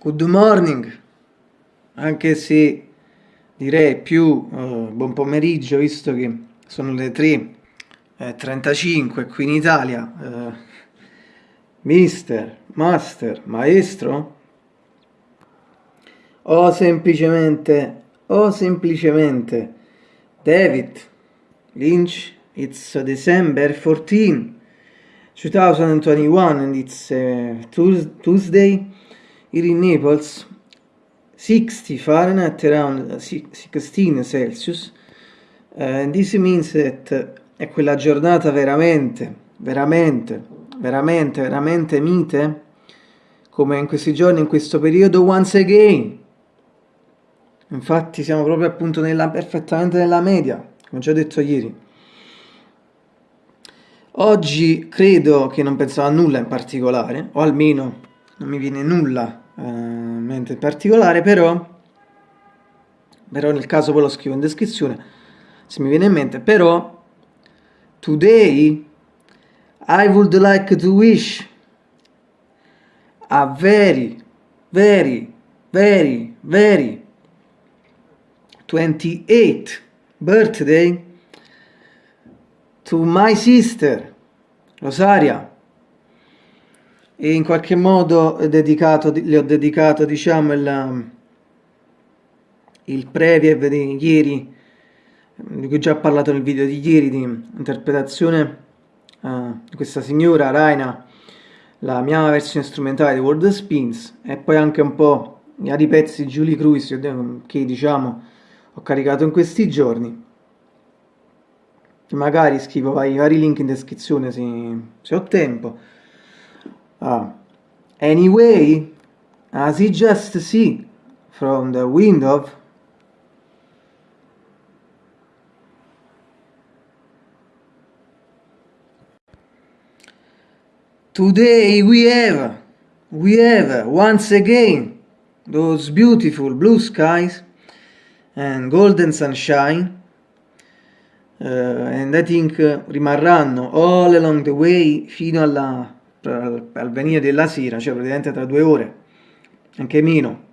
Good morning, anche se direi più uh, buon pomeriggio visto che sono le 3.35 qui in Italia. Uh, mister, master, maestro? O semplicemente, o semplicemente David Lynch, it's December 14, 2021 and it's uh, Tuesday here in Naples 60 Fahrenheit around 16 Celsius uh, and this means that è quella giornata veramente veramente veramente veramente mite come in questi giorni in questo periodo once again. Infatti siamo proprio appunto nella, perfettamente nella media come già detto ieri. Oggi credo che non pensavo a nulla in particolare o almeno non mi viene nulla eh, mente in particolare, però, però nel caso poi lo scrivo in descrizione, se mi viene in mente, però, today I would like to wish a very, very, very, very 28th birthday to my sister Rosaria e in qualche modo dedicato, le ho dedicato diciamo il, il preview di ieri di cui ho già parlato nel video di ieri di interpretazione uh, di questa signora Raina la mia versione strumentale di World Spins e poi anche un po' i vari pezzi di Julie Cruise che diciamo ho caricato in questi giorni. Magari scrivo i vari link in descrizione se, se ho tempo Uh, anyway, as you just see from the window, today we have, we have once again those beautiful blue skies and golden sunshine uh, and I think uh, rimarranno all along the way fino alla al, al venire della sera, cioè praticamente tra due ore, anche meno.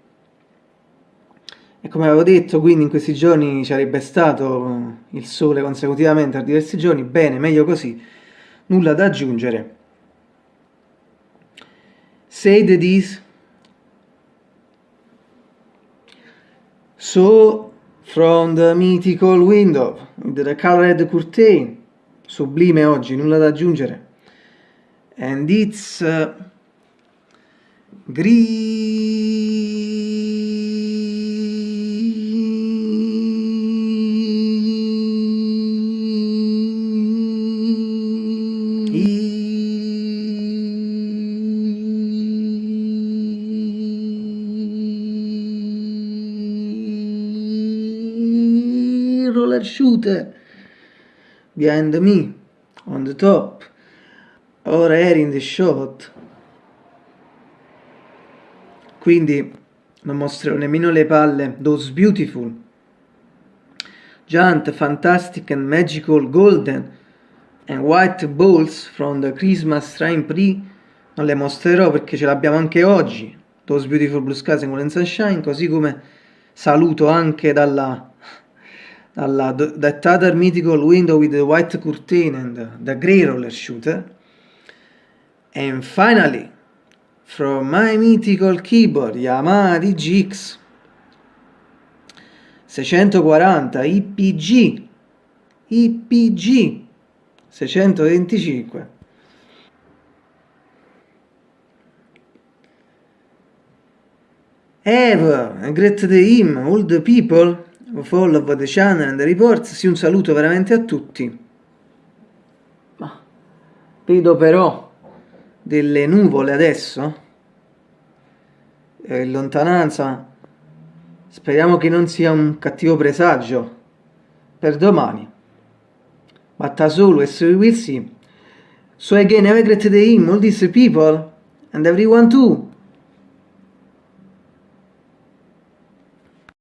E come avevo detto, quindi in questi giorni ci sarebbe stato il sole consecutivamente per diversi giorni, bene, meglio così, nulla da aggiungere. Say the this. So, from the mythical window, the colored curtain, sublime oggi, nulla da aggiungere and it's uh, roller shooter behind me on the top ora eri in the shot. Quindi non mostrerò nemmeno le palle. Those beautiful. Giant fantastic and magical golden and white balls from the Christmas Train Pre non le mostrerò perché ce l'abbiamo anche oggi. Those beautiful blue skies and golden sunshine così come saluto anche dalla dalla that other mythical window with the white curtain and the grey roller shooter And finally, from my mythical keyboard Yamaha DGX 640 IPG IPG 625 Have a great day him, all the people of all of the channel and the reports, sì un saluto veramente a tutti. Ma vedo però delle nuvole adesso? In lontananza. Speriamo che non sia un cattivo presagio. Per domani. As always we will see so again have a great day all these people and everyone too